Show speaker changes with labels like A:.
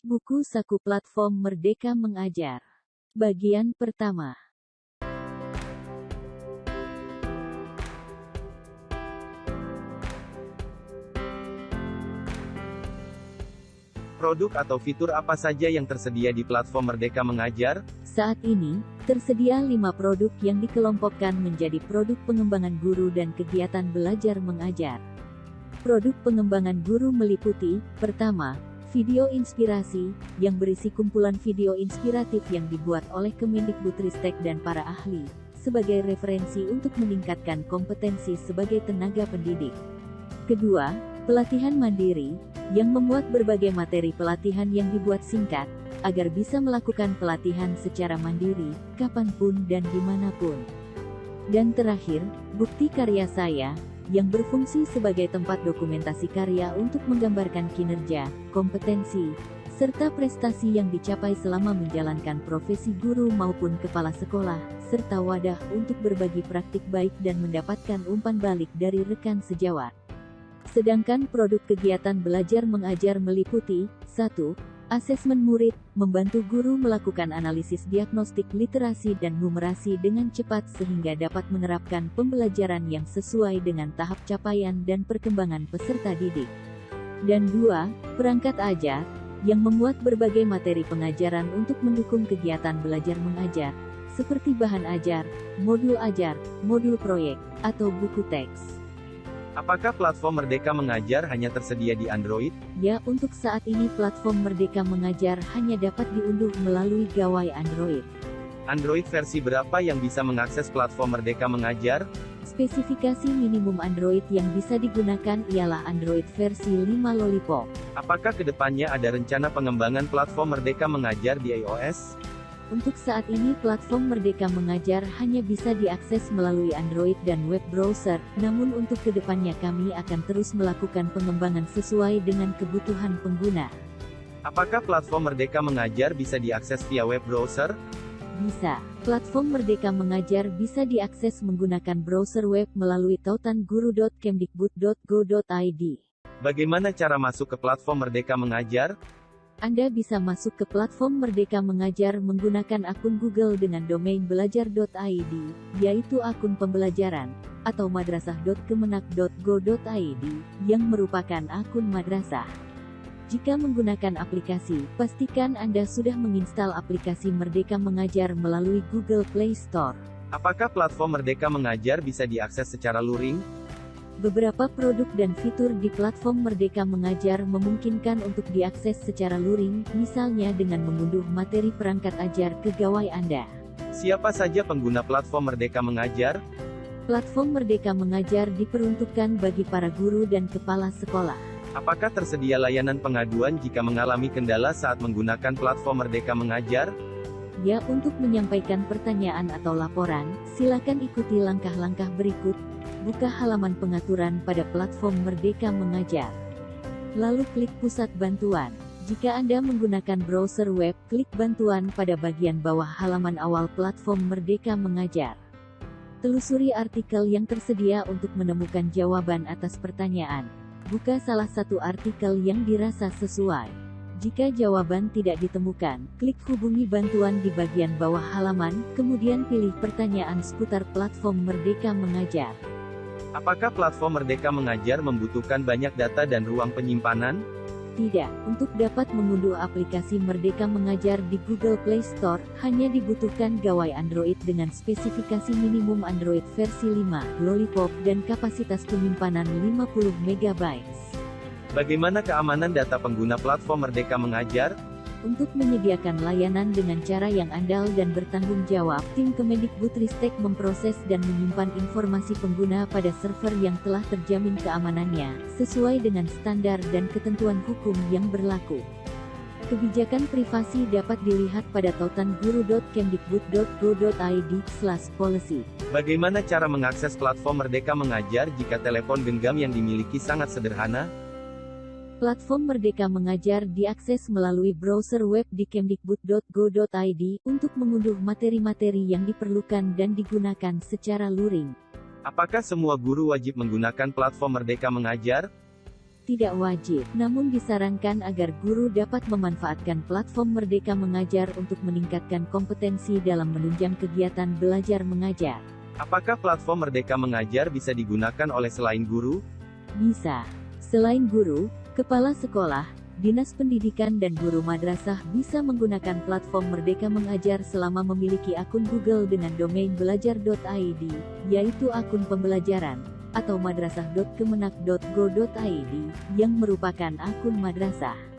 A: Buku Saku Platform Merdeka Mengajar. Bagian pertama.
B: Produk atau fitur apa saja yang tersedia di platform Merdeka Mengajar?
A: Saat ini, tersedia lima produk yang dikelompokkan menjadi produk pengembangan guru dan kegiatan belajar mengajar. Produk pengembangan guru meliputi, pertama, video inspirasi, yang berisi kumpulan video inspiratif yang dibuat oleh Kemendikbudristek dan para ahli, sebagai referensi untuk meningkatkan kompetensi sebagai tenaga pendidik. Kedua, pelatihan mandiri, yang memuat berbagai materi pelatihan yang dibuat singkat, agar bisa melakukan pelatihan secara mandiri, kapan pun dan di mana pun. Dan terakhir, bukti karya saya, yang berfungsi sebagai tempat dokumentasi karya untuk menggambarkan kinerja, kompetensi, serta prestasi yang dicapai selama menjalankan profesi guru maupun kepala sekolah, serta wadah untuk berbagi praktik baik dan mendapatkan umpan balik dari rekan sejawat. Sedangkan produk kegiatan belajar mengajar meliputi 1. Asesmen murid, membantu guru melakukan analisis diagnostik literasi dan numerasi dengan cepat sehingga dapat menerapkan pembelajaran yang sesuai dengan tahap capaian dan perkembangan peserta didik. Dan dua, perangkat ajar, yang memuat berbagai materi pengajaran untuk mendukung kegiatan belajar mengajar, seperti bahan ajar, modul ajar, modul proyek, atau buku teks.
B: Apakah platform Merdeka Mengajar hanya tersedia di Android?
A: Ya, untuk saat ini platform Merdeka Mengajar hanya dapat diunduh melalui gawai Android.
B: Android versi berapa yang bisa mengakses platform Merdeka Mengajar?
A: Spesifikasi minimum Android yang bisa digunakan ialah Android versi 5 Lollipop.
B: Apakah ke depannya ada rencana pengembangan platform Merdeka Mengajar di iOS?
A: Untuk saat ini platform Merdeka Mengajar hanya bisa diakses melalui Android dan web browser, namun untuk ke depannya kami akan terus melakukan pengembangan sesuai dengan kebutuhan pengguna.
B: Apakah platform Merdeka Mengajar bisa diakses via web browser?
A: Bisa. Platform Merdeka Mengajar bisa diakses menggunakan browser web melalui tautanguru.kemdikbud.go.id.
B: Bagaimana cara masuk ke platform Merdeka Mengajar?
A: Anda bisa masuk ke platform Merdeka Mengajar menggunakan akun Google dengan domain belajar.id, yaitu akun pembelajaran, atau madrasah.kemenak.go.id, yang merupakan akun madrasah. Jika menggunakan aplikasi, pastikan Anda sudah menginstal aplikasi Merdeka Mengajar melalui Google Play Store.
B: Apakah platform Merdeka Mengajar bisa diakses secara luring?
A: Beberapa produk dan fitur di platform Merdeka Mengajar memungkinkan untuk diakses secara luring, misalnya dengan mengunduh materi perangkat ajar ke gawai Anda.
B: Siapa saja pengguna platform Merdeka Mengajar?
A: Platform Merdeka Mengajar diperuntukkan bagi para guru dan kepala sekolah.
B: Apakah tersedia layanan pengaduan jika mengalami kendala saat menggunakan platform Merdeka Mengajar?
A: Ya, untuk menyampaikan pertanyaan atau laporan, silakan ikuti langkah-langkah berikut, buka halaman pengaturan pada platform Merdeka Mengajar. Lalu klik pusat bantuan. Jika Anda menggunakan browser web, klik bantuan pada bagian bawah halaman awal platform Merdeka Mengajar. Telusuri artikel yang tersedia untuk menemukan jawaban atas pertanyaan. Buka salah satu artikel yang dirasa sesuai. Jika jawaban tidak ditemukan, klik hubungi bantuan di bagian bawah halaman, kemudian pilih pertanyaan seputar platform Merdeka Mengajar.
B: Apakah platform Merdeka Mengajar membutuhkan banyak data dan ruang penyimpanan?
A: Tidak, untuk dapat mengunduh aplikasi Merdeka Mengajar di Google Play Store, hanya dibutuhkan gawai Android dengan spesifikasi minimum Android versi 5, Lollipop, dan kapasitas penyimpanan 50 MB.
B: Bagaimana keamanan data pengguna platform Merdeka Mengajar?
A: Untuk menyediakan layanan dengan cara yang andal dan bertanggung jawab, tim Kemendikbudristek memproses dan menyimpan informasi pengguna pada server yang telah terjamin keamanannya, sesuai dengan standar dan ketentuan hukum yang berlaku. Kebijakan privasi dapat dilihat pada tautanguru.kemdikbud.go.id/policy.
B: Bagaimana cara mengakses platform Merdeka Mengajar jika telepon genggam yang dimiliki sangat sederhana?
A: Platform Merdeka Mengajar diakses melalui browser web di kemdikbud.go.id untuk mengunduh materi-materi yang diperlukan dan digunakan secara luring.
B: Apakah semua guru wajib menggunakan platform Merdeka Mengajar?
A: tidak wajib, namun disarankan agar guru dapat memanfaatkan platform Merdeka Mengajar untuk meningkatkan kompetensi dalam menunjang kegiatan belajar mengajar.
B: Apakah platform Merdeka Mengajar bisa digunakan oleh selain guru?
A: Bisa. Selain guru, kepala sekolah, dinas pendidikan dan guru madrasah bisa menggunakan platform Merdeka Mengajar selama memiliki akun Google dengan domain belajar.id, yaitu akun pembelajaran atau madrasah.kemenak.go.id, yang merupakan akun madrasah.